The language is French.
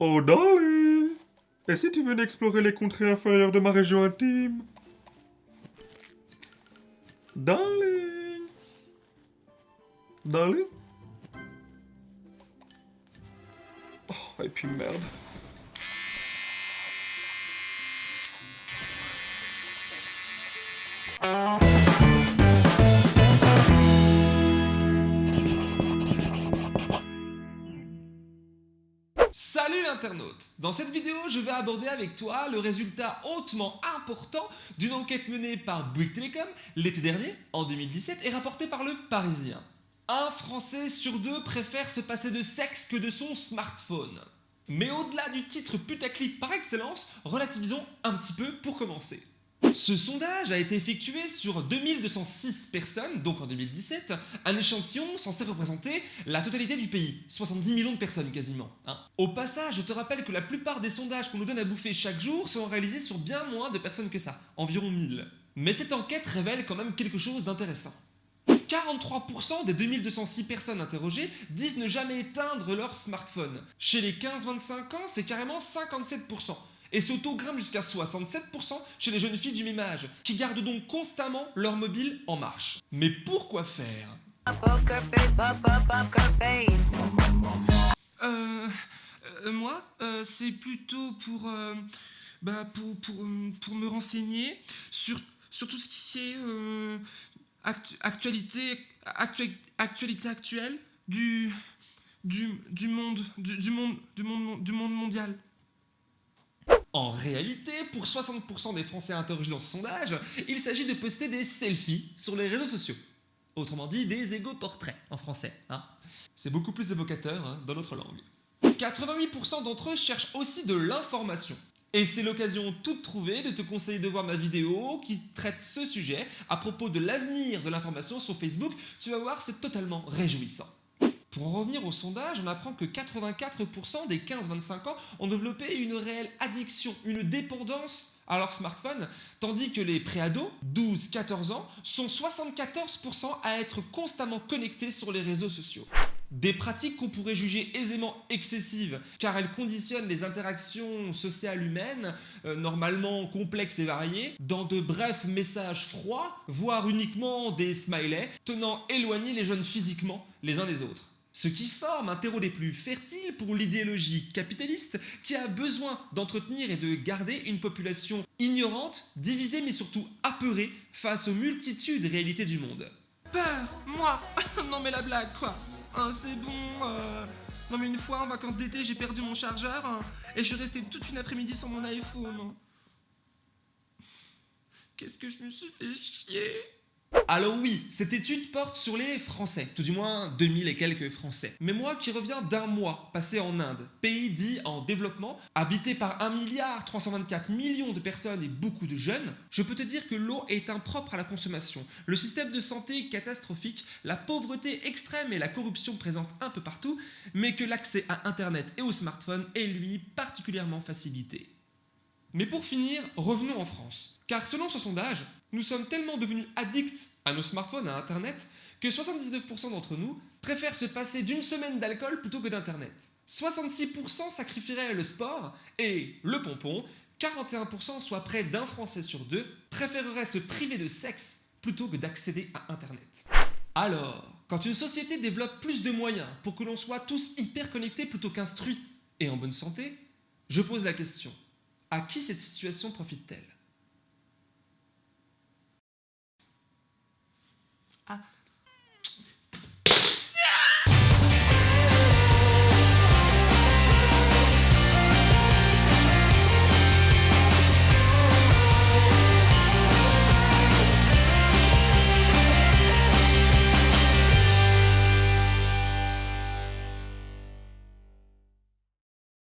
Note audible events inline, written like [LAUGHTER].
Oh darling! Et si tu venais explorer les contrées inférieures de ma région intime? Darling! Darling? Oh, et puis merde. Salut l'internaute Dans cette vidéo, je vais aborder avec toi le résultat hautement important d'une enquête menée par Bouygues Telecom l'été dernier, en 2017, et rapportée par le Parisien. Un Français sur deux préfère se passer de sexe que de son smartphone. Mais au-delà du titre putaclic par excellence, relativisons un petit peu pour commencer. Ce sondage a été effectué sur 2206 personnes, donc en 2017, un échantillon censé représenter la totalité du pays, 70 millions de personnes quasiment. Hein. Au passage, je te rappelle que la plupart des sondages qu'on nous donne à bouffer chaque jour sont réalisés sur bien moins de personnes que ça, environ 1000. Mais cette enquête révèle quand même quelque chose d'intéressant. 43% des 2206 personnes interrogées disent ne jamais éteindre leur smartphone. Chez les 15-25 ans, c'est carrément 57%. Et ce taux grimpe jusqu'à 67% chez les jeunes filles du même âge, qui gardent donc constamment leur mobile en marche. Mais pourquoi faire? Euh... euh, moi, euh, c'est plutôt pour, euh, bah, pour, pour, pour me renseigner sur, sur tout ce qui est actu- actualité, actu- actualité actuelle du, du, du, monde, du monde, du, monde, du monde mondial. En réalité, pour 60% des Français interrogés dans ce sondage, il s'agit de poster des selfies sur les réseaux sociaux. Autrement dit, des égaux portraits en français. Hein. C'est beaucoup plus évocateur hein, dans notre langue. 88% d'entre eux cherchent aussi de l'information. Et c'est l'occasion toute trouvée de te conseiller de voir ma vidéo qui traite ce sujet à propos de l'avenir de l'information sur Facebook. Tu vas voir, c'est totalement réjouissant. Pour en revenir au sondage, on apprend que 84% des 15-25 ans ont développé une réelle addiction, une dépendance à leur smartphone, tandis que les préados, 12-14 ans, sont 74% à être constamment connectés sur les réseaux sociaux. Des pratiques qu'on pourrait juger aisément excessives, car elles conditionnent les interactions sociales humaines, euh, normalement complexes et variées, dans de brefs messages froids, voire uniquement des smileys, tenant éloignés les jeunes physiquement les uns des autres. Ce qui forme un terreau des plus fertiles pour l'idéologie capitaliste qui a besoin d'entretenir et de garder une population ignorante, divisée mais surtout apeurée face aux multitudes réalités du monde. Peur Moi [LAUGHS] Non mais la blague quoi Hein, C'est bon euh, Non mais une fois en vacances d'été j'ai perdu mon chargeur hein, et je suis resté toute une après-midi sur mon iPhone. Qu'est-ce que je me suis fait chier? Alors oui, cette étude porte sur les Français, tout du moins 2000 et quelques Français. Mais moi qui reviens d'un mois passé en Inde, pays dit en développement, habité par 1 milliard 324 millions de personnes et beaucoup de jeunes, je peux te dire que l'eau est impropre à la consommation, le système de santé catastrophique, la pauvreté extrême et la corruption présente un peu partout, mais que l'accès à Internet et au smartphone est lui particulièrement facilité. Mais pour finir, revenons en France. Car selon ce sondage, nous sommes tellement devenus addicts à nos smartphones, à Internet, que 79% d'entre nous préfèrent se passer d'une semaine d'alcool plutôt que d'Internet. 66% sacrifieraient le sport et le pompon, 41% soit près d'un Français sur deux préférerait se priver de sexe plutôt que d'accéder à Internet. Alors, quand une société développe plus de moyens pour que l'on soit tous hyper connectés plutôt qu'instruits et en bonne santé, je pose la question, à qui cette situation profite-t-elle? Ah,